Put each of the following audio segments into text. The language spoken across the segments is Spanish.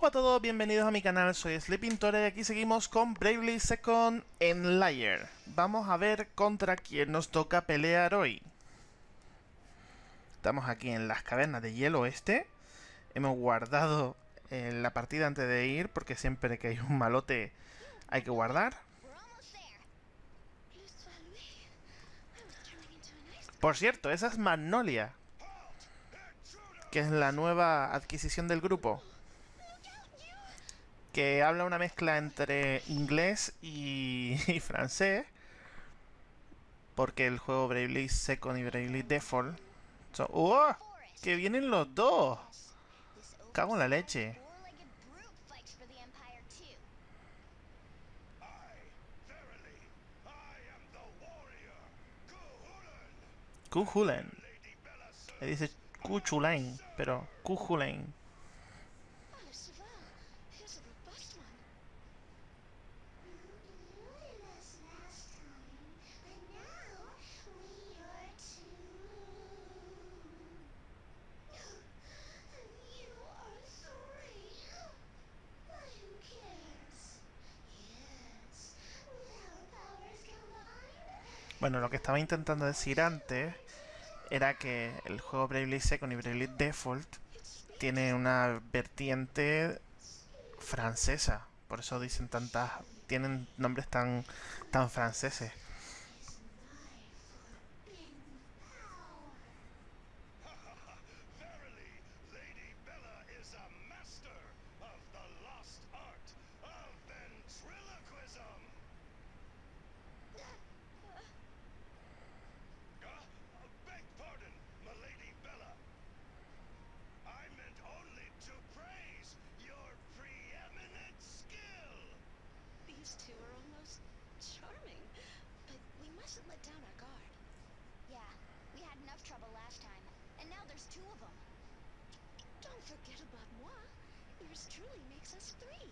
Hola a todos, bienvenidos a mi canal, soy Sleeping Tore y aquí seguimos con Bravely Second en Layer. Vamos a ver contra quién nos toca pelear hoy. Estamos aquí en las cavernas de hielo este. Hemos guardado eh, la partida antes de ir, porque siempre que hay un malote hay que guardar. Por cierto, esa es Magnolia, que es la nueva adquisición del grupo que habla una mezcla entre inglés y, francés. Porque el juego Bravely Second y Bravely Default son... ¡Oh! ¡Que vienen los dos! Cago en la leche. Kuhulen. Le dice Kuchulain, pero Kuhulen. Bueno, lo que estaba intentando decir antes era que el juego Bravely Second y Bravely Default tiene una vertiente francesa. Por eso dicen tantas... tienen nombres tan, tan franceses. should let down our guard. Yeah, we had enough trouble last time, and now there's two of them. Don't forget about moi. Yours truly makes us three.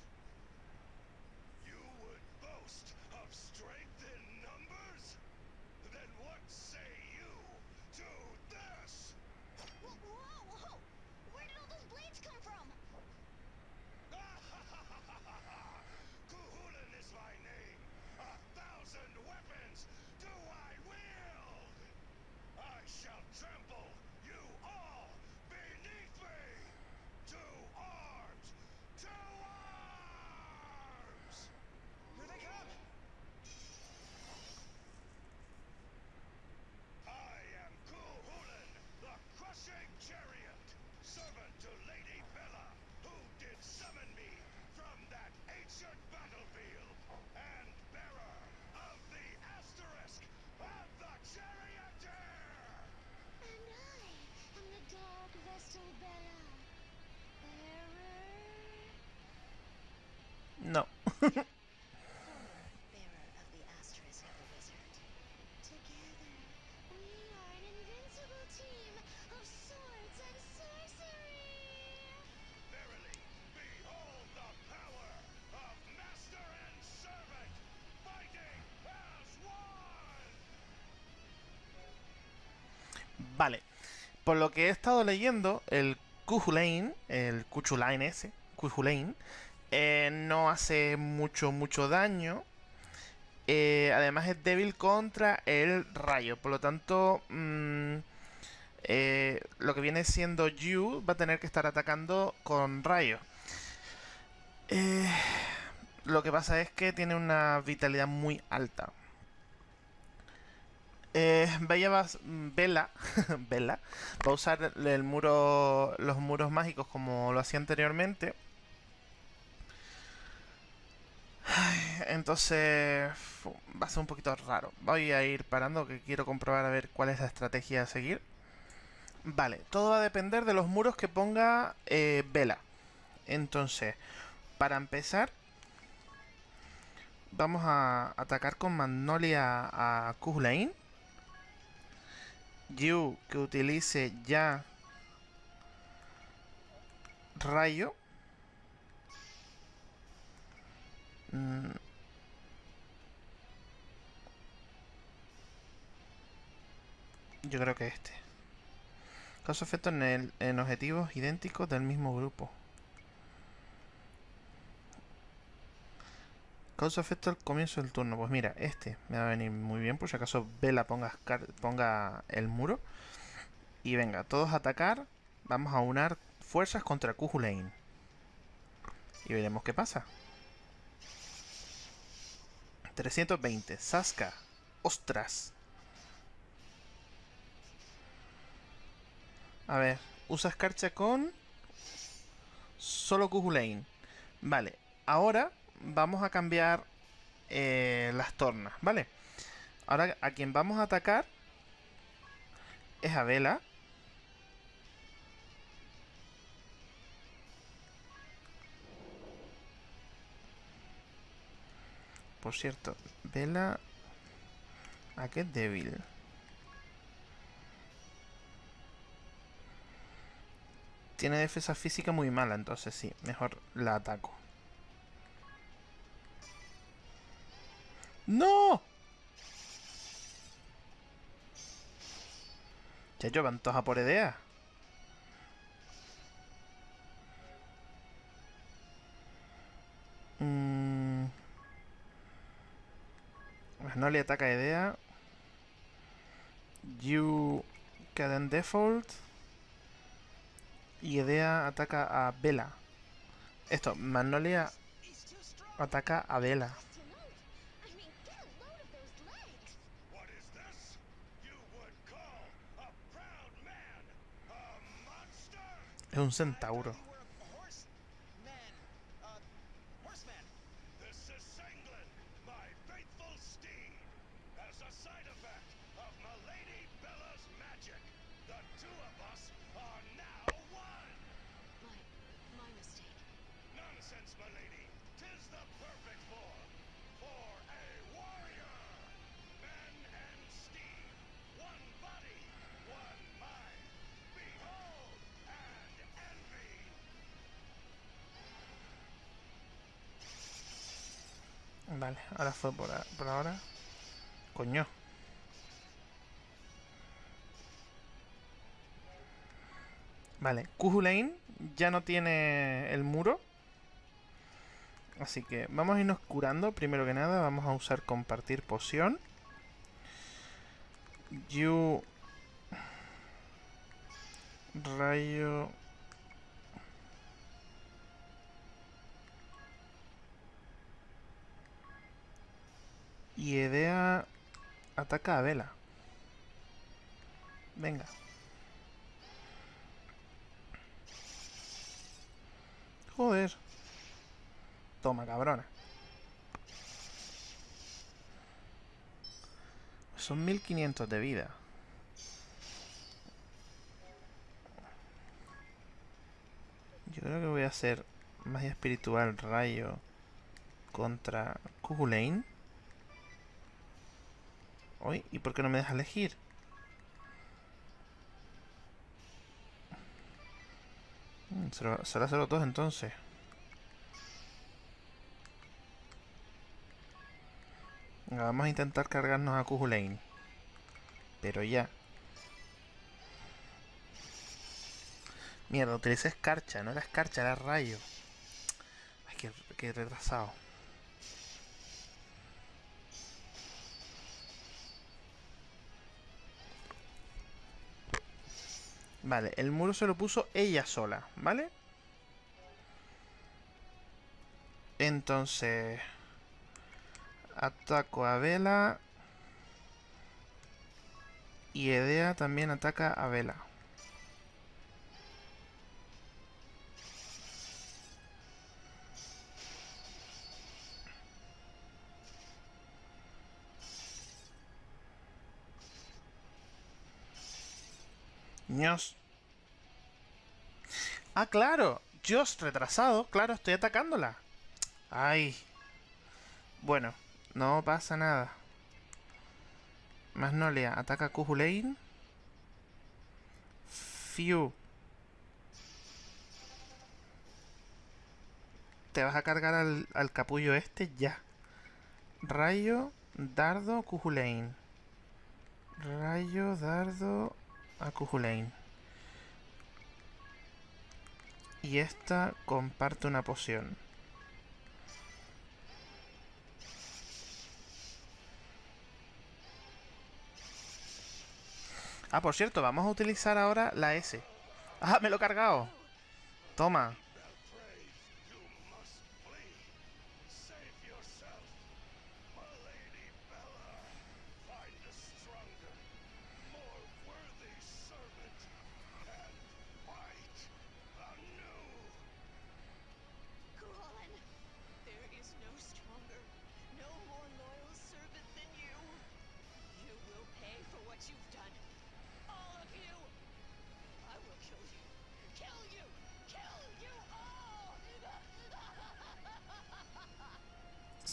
You would boast of strength? Vale. Por lo que he estado leyendo, el Kuhulain, el Kuchulain ese, Kuhulain, eh, no hace mucho, mucho daño. Eh, además es débil contra el rayo. Por lo tanto, mm, eh, lo que viene siendo Yu va a tener que estar atacando con rayo. lo que pasa es que tiene una vitalidad muy alta. Bella va, Bella, Bella va a usar el muro, los muros mágicos como lo hacía anteriormente entonces va a ser un poquito raro. Voy a ir parando que quiero comprobar a ver cuál es la estrategia a seguir. Vale, todo va a depender de los muros que ponga eh, Vela. Entonces, para empezar, vamos a atacar con Magnolia a Kuzlain. Yu que utilice ya rayo. Mm. Yo creo que este. Causa efecto en, el, en objetivos idénticos del mismo grupo. Causa efecto al comienzo del turno. Pues mira, este me va a venir muy bien. Por si acaso Vela ponga, ponga el muro. Y venga, todos a atacar. Vamos a unar fuerzas contra Kuhulain. Y veremos qué pasa. 320. Saska. Ostras. A ver. Usa escarcha con... Solo Kuhulain. Vale. Ahora vamos a cambiar eh, las tornas, ¿vale? Ahora a quien vamos a atacar es a Vela. Por cierto, Vela... ¿A qué débil? Tiene defensa física muy mala, entonces sí, mejor la ataco. ¡No! Yo van todos a por idea. Mm. No le ataca idea. You queda default. Y Idea ataca a Vela. Esto, Magnolia ataca a Vela. Es un centauro. Vale, ahora fue por, ahora. Coño. Vale, Kuhulain ya no tiene el muro. Así que vamos a irnos curando. Primero que nada, vamos a usar compartir poción. You... Rayo... Y Edea ataca a Vela. Venga. Joder. Toma, cabrona. Son 1500 de vida. Yo creo que voy a hacer magia espiritual rayo contra Kugulain. ¿Y por qué no me deja elegir? Mm, será 02 entonces. Vamos a intentar cargarnos a Kuhulain. Pero ya. Mierda, utilicé escarcha. No era escarcha, era rayo. Ay, qué retrasado. Vale, el muro se lo puso ella sola, ¿vale? Entonces... Ataco a Vela. Y Edea también ataca a Vela. Ah, claro. Josh retrasado. Claro, estoy atacándola. Ay. Bueno, no pasa nada. Magnolia ataca a Kuhulain. Fiu. Te vas a cargar al, al capullo este ya. Rayo, dardo, Kuhulain. Rayo, dardo, a Kuhulain. Y esta comparte una poción. Ah, por cierto, vamos a utilizar ahora la S. ¡Ah, me lo he cargado! Toma.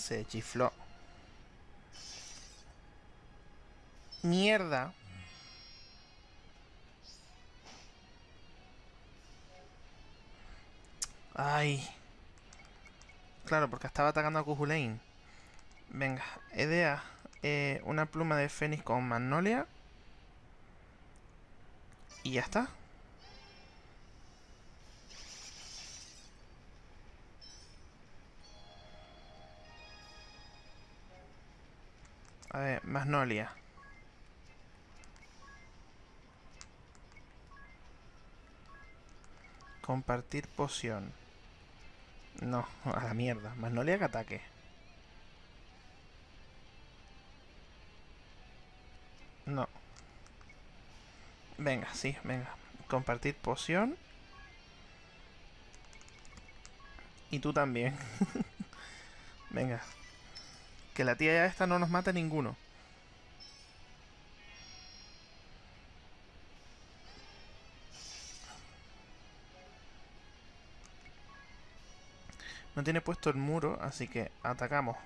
Se chifló. Mierda. Ay. Claro, porque estaba atacando a Kuhulain. Venga, Edea. Eh, una pluma de Fénix con Magnolia. Y ya está. A ver, Magnolia. Compartir poción. No, a la mierda. Magnolia que ataque. No. Venga, sí, venga. Compartir poción. Y tú también. venga. Que la tía esta no nos mata ninguno. No tiene puesto el muro, así que atacamos.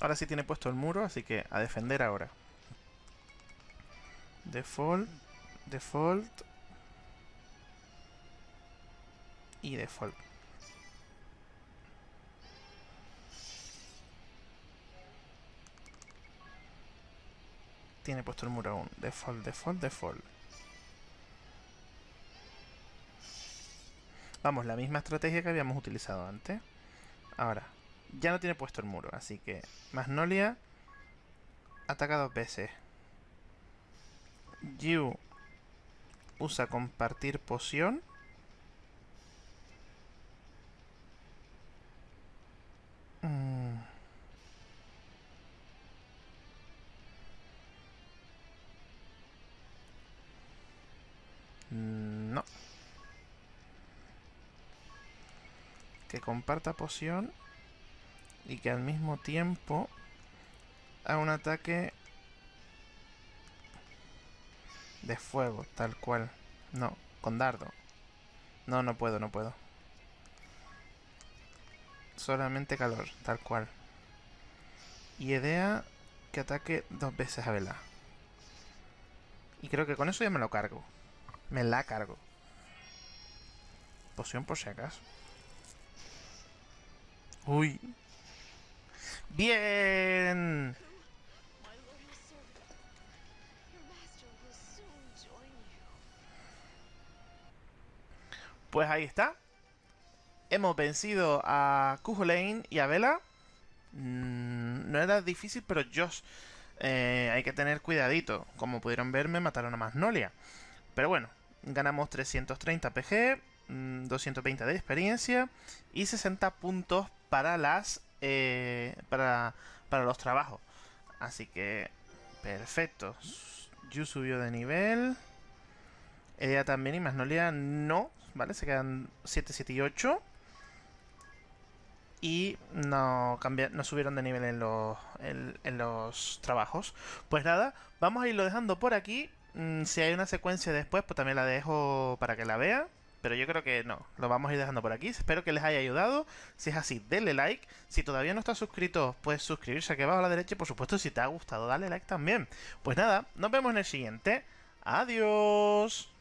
Ahora sí tiene puesto el muro, así que a defender ahora. Default default y default. Tiene puesto el muro aún. Default, default, default. Vamos, la misma estrategia que habíamos utilizado antes. Ahora, ya no tiene puesto el muro, así que Magnolia ataca dos veces. You usa compartir poción. Mm. No. Que comparta poción y que al mismo tiempo haga un ataque de fuego, tal cual. No, con dardo. No, no puedo, no puedo. Solamente calor, tal cual. Y idea que ataque dos veces a Vela. Y creo que con eso ya me lo cargo. Me la cargo. Poción por si acaso. Uy. ¡Bien! Pues ahí está. Hemos vencido a Lane y a Vela. Mm, no era difícil, pero Josh eh, hay que tener cuidadito. Como pudieron ver, me mataron a Magnolia. Pero bueno, ganamos 330 PG, 220 de experiencia y 60 puntos para las eh, para, para los trabajos. Así que, perfecto. Yu subió de nivel. Ella también y Magnolia no, ¿vale? Se quedan 7, 7 y 8. Y no, no subieron de nivel en los, en, los trabajos. Pues nada, vamos a irlo dejando por aquí. Mm, si hay una secuencia después, pues también la dejo para que la vea. Pero yo creo que no, lo vamos a ir dejando por aquí. Espero que les haya ayudado. Si es así, denle like. Si todavía no estás suscrito, puedes suscribirse aquí abajo a la derecha. Y por supuesto, si te ha gustado, dale like también. Pues nada, nos vemos en el siguiente. Adiós.